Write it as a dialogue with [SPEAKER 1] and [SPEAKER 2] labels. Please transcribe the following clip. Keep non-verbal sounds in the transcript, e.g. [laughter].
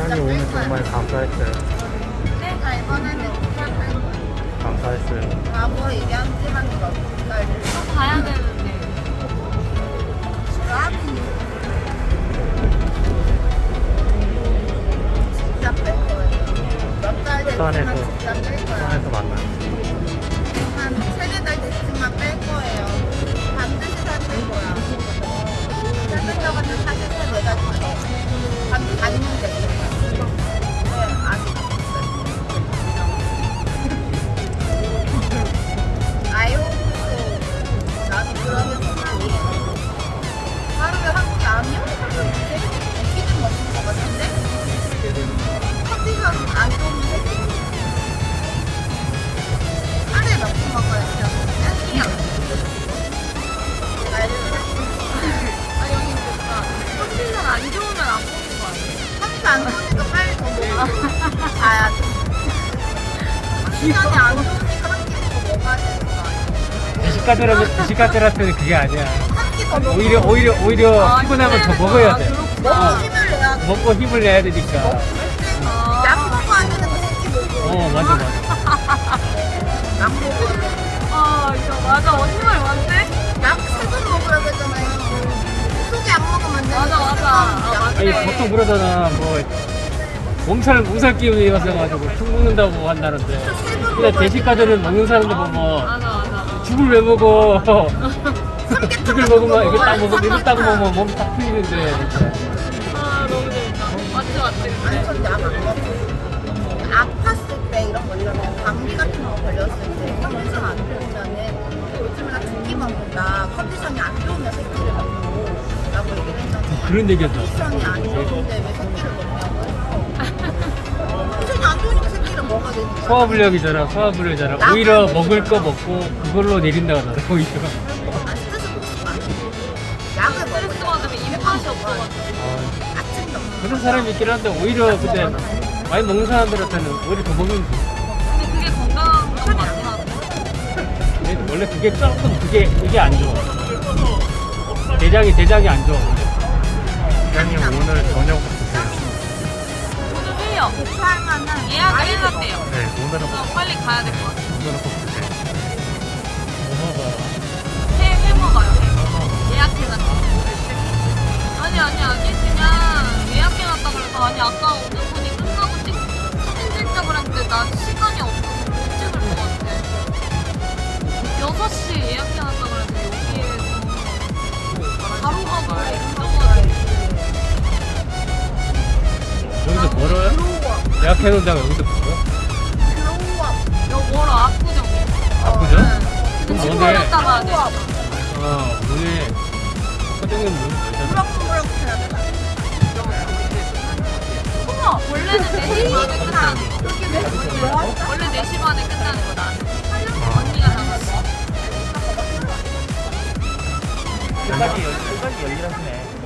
[SPEAKER 1] 시간이 오늘 정말 감사했어요.
[SPEAKER 2] 내가 이번에는.
[SPEAKER 1] 감사했어요.
[SPEAKER 2] 바보 얘기하지만 너또
[SPEAKER 3] 가야 되는데.
[SPEAKER 2] 진짜 뺄 거예요. 몇달 됐지만 진짜 뺄 거야.
[SPEAKER 1] 부산에서 만나요.
[SPEAKER 2] 안 좋으니까 빨리 더 먹어 가야지 컨디션이 안 좋으니까 한 끼 더 먹어야 되는 거 아니야?
[SPEAKER 1] 미식가들한테 미식가들한테는 그게 아니야. 오히려 오히려 오히려
[SPEAKER 3] 아,
[SPEAKER 1] 피곤하면 더 먹어야
[SPEAKER 3] 아,
[SPEAKER 1] 돼.
[SPEAKER 2] 먹고 힘을 내야 돼
[SPEAKER 1] 먹고 힘을 내야 되니까.
[SPEAKER 3] 아. 아니.
[SPEAKER 1] 보통 그러잖아 뭐 몸살 몸살 기운이 있어가지고 툭 먹는다고 한다는데. 근데 대식가들은 먹는 사람들 보면
[SPEAKER 3] 맞아.
[SPEAKER 1] 죽을 왜 먹어? 죽을 먹으면 이거 딱 먹으면 이거 딱 먹으면 몸 딱 풀리는데.
[SPEAKER 3] 아, 너무 재밌다. 맞지, 맞지.
[SPEAKER 2] 아니, 전 약 안 먹어. 아팠을 때 이런 걸려면 감기 같은 거 걸렸을 때 컨디션 안 좋으면은 요즘은 나 두끼 먹는다. 컨디션이 안
[SPEAKER 1] 그런 얘기였다.
[SPEAKER 2] 안 좋은데 왜 새끼를 먹냐고. 컨디션이 안 좋으니까 새끼를 먹어야 되니까.
[SPEAKER 1] 소화불량이잖아, 소화불량이잖아. 오히려 먹을 거 먹고 그걸로 내린다 하더라, [laughs] 오히려.
[SPEAKER 2] 아, 스트레스 받지 마. 약을
[SPEAKER 3] 스트레스
[SPEAKER 2] 먹어야
[SPEAKER 3] 받으면 입맛이 없어가지고.
[SPEAKER 1] 아, 그런 사람이 있긴 한데, 오히려 근데 많이 먹는 사람들한테는 오히려 더
[SPEAKER 3] 그게 한데.
[SPEAKER 1] 근데 원래 그게 조금 그게, 이게 안 좋아. 대장이, 대장이 안 좋아. 대장님 오늘 저녁 드세요.
[SPEAKER 3] 오늘 회요.
[SPEAKER 2] 대차할 만한
[SPEAKER 3] 예약을 해놨대요.
[SPEAKER 1] 네, 오늘은
[SPEAKER 3] 그래서 빨리 가야 될 것 같아요.
[SPEAKER 1] 오늘은 꼭 드세요. 뭐 먹어봐.
[SPEAKER 3] 회, 회 먹어요. 회. 예약해놨죠. 아니, 아니, 아니. 그냥 예약해놨다 그래서, 아니, 아까 오는 분이 끝나고 찍, 사진 찍자 그랬는데, 나
[SPEAKER 1] 예약해놓은 다가 여기서 멀어?
[SPEAKER 2] 글로우업
[SPEAKER 3] 여기 멀어, 압구정. 갔다 가야 돼.
[SPEAKER 1] 어, 오늘 사장님 뭐,
[SPEAKER 2] 무럭무럭 해야 돼.
[SPEAKER 3] 어머, 원래는 4시 반에 끝나는 거.
[SPEAKER 2] 왔어?
[SPEAKER 3] 원래 4시 반에 끝나는 거, 나는. 언니가 나갔어.
[SPEAKER 1] 연락이 열리라시네.